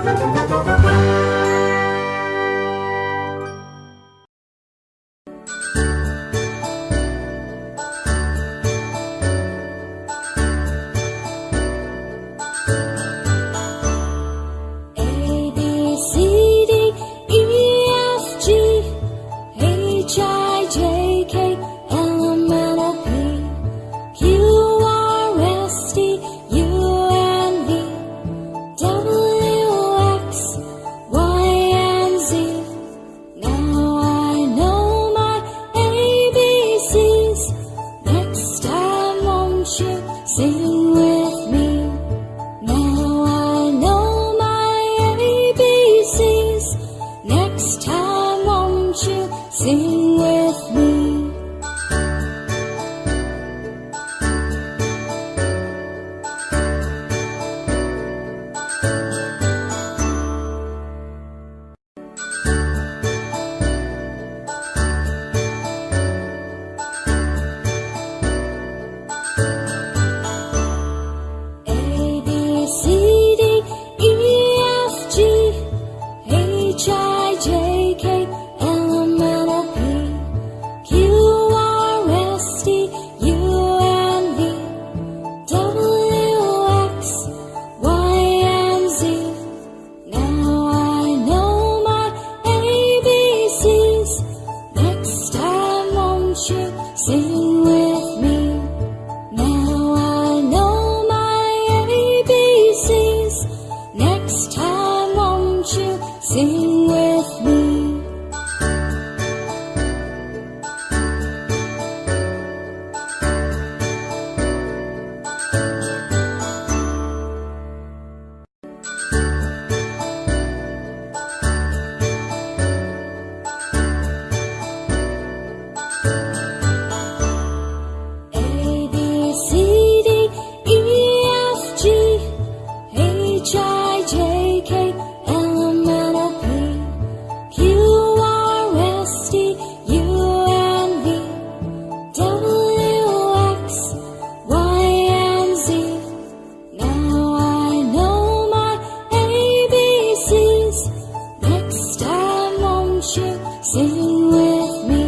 Música Sing with me. Now I know my ABCs. Next time, won't you sing? sing with me.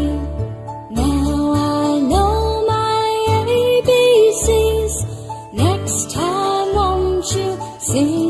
Now I know my ABCs. Next time, won't you sing?